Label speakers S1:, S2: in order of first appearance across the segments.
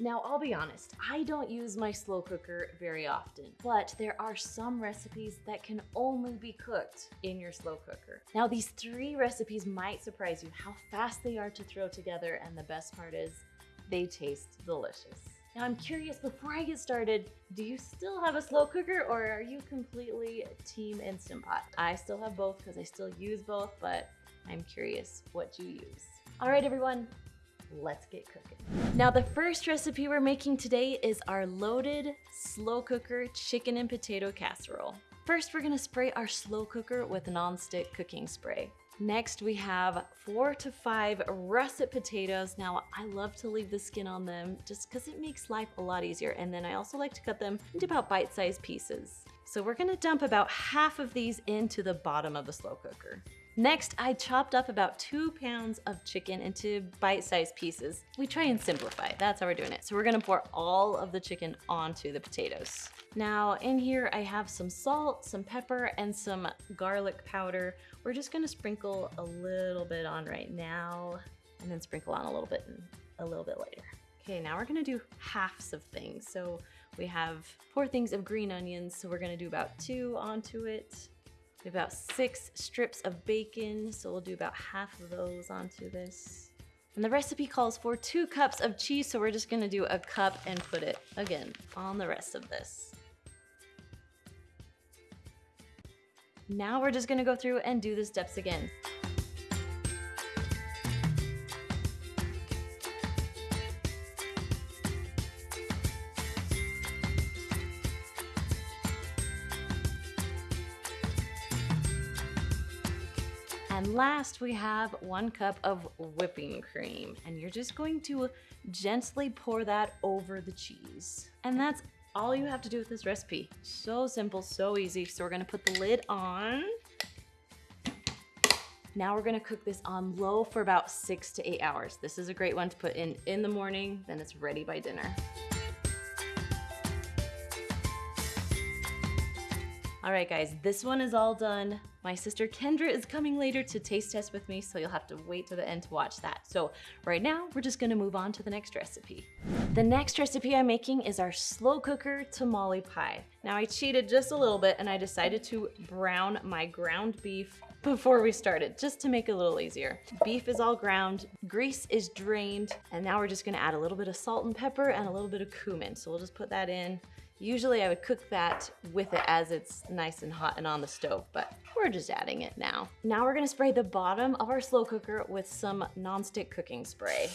S1: Now, I'll be honest, I don't use my slow cooker very often, but there are some recipes that can only be cooked in your slow cooker. Now, these three recipes might surprise you how fast they are to throw together, and the best part is they taste delicious. Now I'm curious, before I get started, do you still have a slow cooker or are you completely team Instant Pot? I still have both because I still use both, but I'm curious what do you use. All right, everyone, let's get cooking. Now the first recipe we're making today is our loaded slow cooker chicken and potato casserole. First, we're gonna spray our slow cooker with nonstick cooking spray. Next, we have four to five russet potatoes. Now, I love to leave the skin on them just because it makes life a lot easier. And then I also like to cut them into about bite-sized pieces. So we're gonna dump about half of these into the bottom of the slow cooker. Next, I chopped up about two pounds of chicken into bite-sized pieces. We try and simplify, that's how we're doing it. So we're gonna pour all of the chicken onto the potatoes. Now in here, I have some salt, some pepper, and some garlic powder. We're just gonna sprinkle a little bit on right now, and then sprinkle on a little bit and a little bit later. Okay, now we're gonna do halves of things. So we have four things of green onions, so we're gonna do about two onto it. About six strips of bacon, so we'll do about half of those onto this. And the recipe calls for two cups of cheese, so we're just gonna do a cup and put it, again, on the rest of this. Now we're just gonna go through and do the steps again. And last we have one cup of whipping cream and you're just going to gently pour that over the cheese. And that's all you have to do with this recipe. So simple, so easy. So we're gonna put the lid on. Now we're gonna cook this on low for about six to eight hours. This is a great one to put in in the morning, then it's ready by dinner. All right, guys, this one is all done. My sister Kendra is coming later to taste test with me, so you'll have to wait to the end to watch that. So right now, we're just gonna move on to the next recipe. The next recipe I'm making is our slow cooker tamale pie. Now I cheated just a little bit and I decided to brown my ground beef before we started, just to make it a little easier. Beef is all ground, grease is drained, and now we're just gonna add a little bit of salt and pepper and a little bit of cumin. So we'll just put that in. Usually I would cook that with it as it's nice and hot and on the stove, but we're just adding it now. Now we're gonna spray the bottom of our slow cooker with some nonstick cooking spray.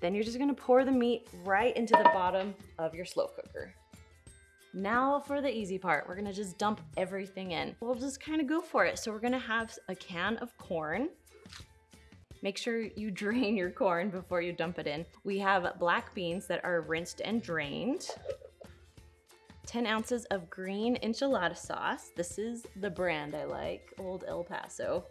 S1: Then you're just gonna pour the meat right into the bottom of your slow cooker. Now for the easy part, we're gonna just dump everything in. We'll just kind of go for it. So we're gonna have a can of corn, Make sure you drain your corn before you dump it in. We have black beans that are rinsed and drained. 10 ounces of green enchilada sauce. This is the brand I like, Old El Paso.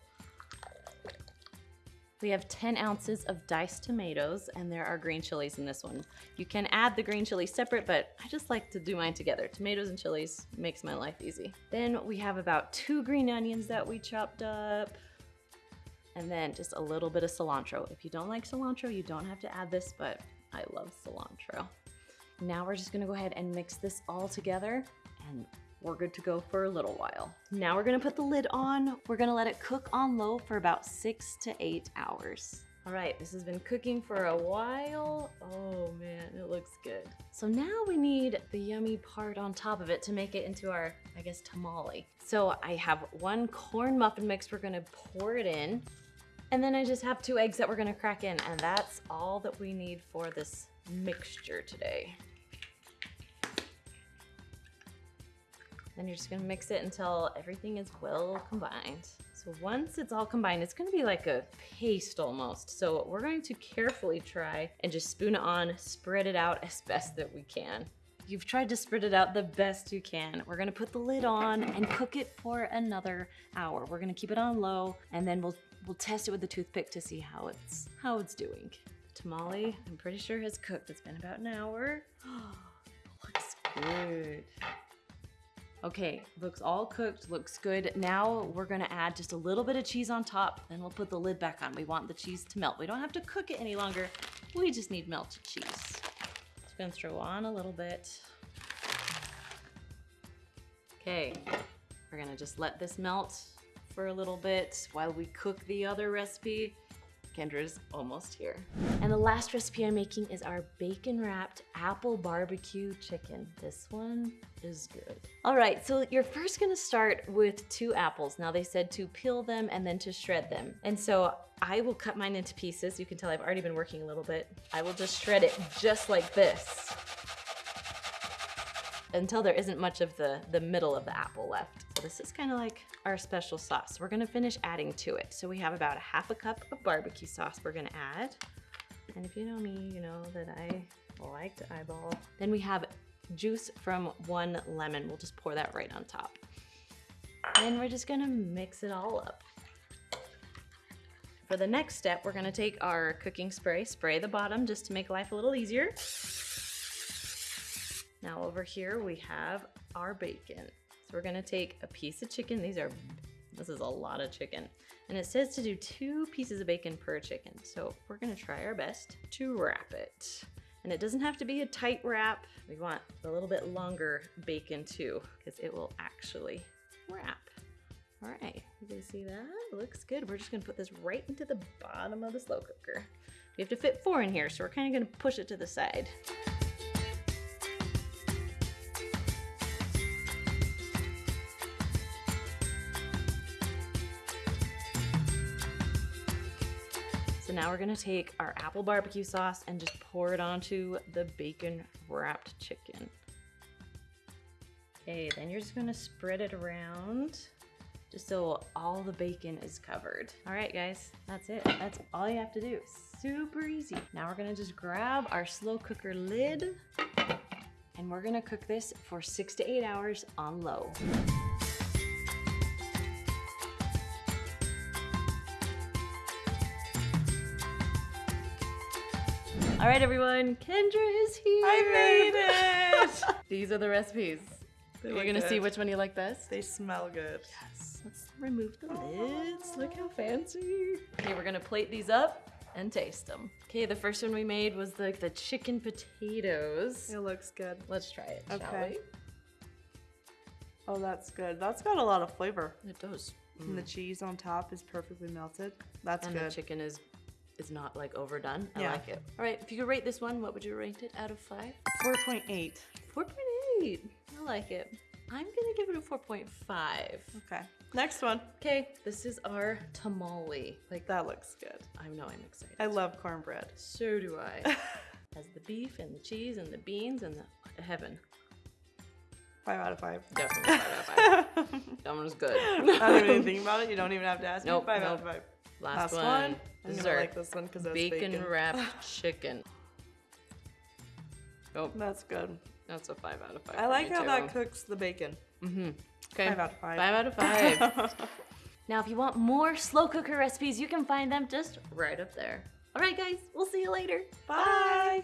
S1: We have 10 ounces of diced tomatoes and there are green chilies in this one. You can add the green chili separate, but I just like to do mine together. Tomatoes and chilies makes my life easy. Then we have about two green onions that we chopped up and then just a little bit of cilantro. If you don't like cilantro, you don't have to add this, but I love cilantro. Now we're just gonna go ahead and mix this all together and we're good to go for a little while. Now we're gonna put the lid on. We're gonna let it cook on low for about six to eight hours. All right, this has been cooking for a while. Oh man, it looks good. So now we need the yummy part on top of it to make it into our, I guess, tamale. So I have one corn muffin mix. We're gonna pour it in. And then I just have two eggs that we're gonna crack in and that's all that we need for this mixture today. Then you're just gonna mix it until everything is well combined. So once it's all combined, it's gonna be like a paste almost. So we're going to carefully try and just spoon it on, spread it out as best that we can. You've tried to spread it out the best you can. We're gonna put the lid on and cook it for another hour. We're gonna keep it on low and then we'll We'll test it with the toothpick to see how it's how it's doing. Tamale, I'm pretty sure has cooked. It's been about an hour. looks good. Okay, looks all cooked, looks good. Now we're gonna add just a little bit of cheese on top, then we'll put the lid back on. We want the cheese to melt. We don't have to cook it any longer, we just need melted cheese. Just gonna throw on a little bit. Okay, we're gonna just let this melt for a little bit while we cook the other recipe. Kendra's almost here. And the last recipe I'm making is our bacon wrapped apple barbecue chicken. This one is good. All right, so you're first gonna start with two apples. Now they said to peel them and then to shred them. And so I will cut mine into pieces. You can tell I've already been working a little bit. I will just shred it just like this until there isn't much of the, the middle of the apple left. So this is kind of like our special sauce. We're gonna finish adding to it. So we have about a half a cup of barbecue sauce we're gonna add. And if you know me, you know that I like to eyeball. Then we have juice from one lemon. We'll just pour that right on top. And we're just gonna mix it all up. For the next step, we're gonna take our cooking spray, spray the bottom just to make life a little easier. Now over here we have our bacon. So we're gonna take a piece of chicken. These are, this is a lot of chicken. And it says to do two pieces of bacon per chicken. So we're gonna try our best to wrap it. And it doesn't have to be a tight wrap. We want a little bit longer bacon too, because it will actually wrap. All right, you can see that? Looks good. We're just gonna put this right into the bottom of the slow cooker. We have to fit four in here, so we're kind of gonna push it to the side. So now we're gonna take our apple barbecue sauce and just pour it onto the bacon wrapped chicken. Okay, then you're just gonna spread it around just so all the bacon is covered. All right, guys, that's it. That's all you have to do. Super easy. Now we're gonna just grab our slow cooker lid and we're gonna cook this for six to eight hours on low. All right, everyone, Kendra is here.
S2: I made it!
S1: These are the recipes.
S2: They
S1: We're gonna see which one you like best.
S2: They smell good.
S1: Yes. Let's remove the lids. Look how fancy. Okay, we're gonna plate these up and taste them. Okay, the first one we made was like the chicken potatoes.
S2: It looks good.
S1: Let's try it,
S2: Okay. Oh, that's good. That's got a lot of flavor.
S1: It does.
S2: And the mm. cheese on top is perfectly melted. That's
S1: and
S2: good.
S1: the chicken is is not like overdone. I
S2: Yeah.
S1: like it. All right, if you could rate this one, what would you rate it out of five?
S2: 4.8.
S1: 4.8. I like it. I'm gonna give it a 4.5.
S2: Okay. Next one.
S1: Okay, this is our tamale. Like
S2: That looks good.
S1: I know I'm excited.
S2: I love cornbread.
S1: So do I. Has the beef and the cheese and the beans and the heaven.
S2: Five out of five.
S1: Definitely five out of five. That one was good.
S2: I don't even think about it. You don't even have to ask
S1: Nope,
S2: me. Five out of five.
S1: Last,
S2: Last
S1: one.
S2: one. I'm gonna like this one because it's
S1: bacon,
S2: bacon.
S1: wrapped chicken. Oh,
S2: That's good.
S1: that's a five out of five.
S2: I like how
S1: too.
S2: that cooks the bacon.
S1: Mm-hmm. Okay.
S2: Five out of five.
S1: Five out of five. now, if you want more slow cooker recipes, you can find them just right up there. All right, guys, we'll see you later.
S2: Bye.